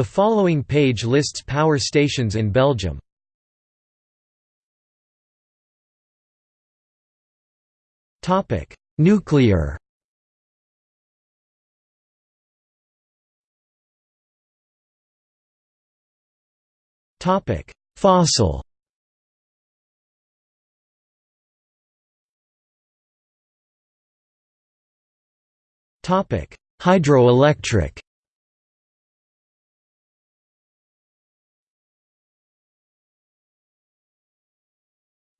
The following page lists power stations in Belgium. Topic: Nuclear. Topic: Fossil. Topic: Hydroelectric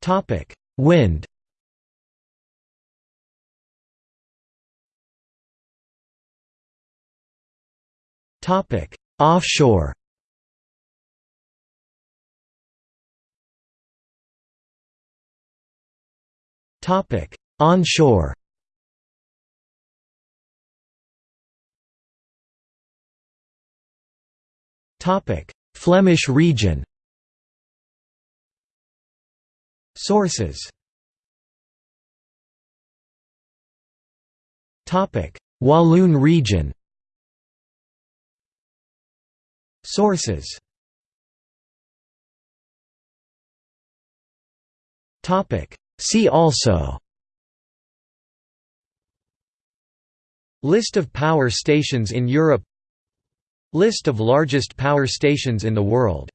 Topic: Wind. Topic: Offshore. Topic: Onshore. Topic: Flemish region. Sources. Walloon region. Sources. See also. List of power stations in Europe. List of largest power stations in the world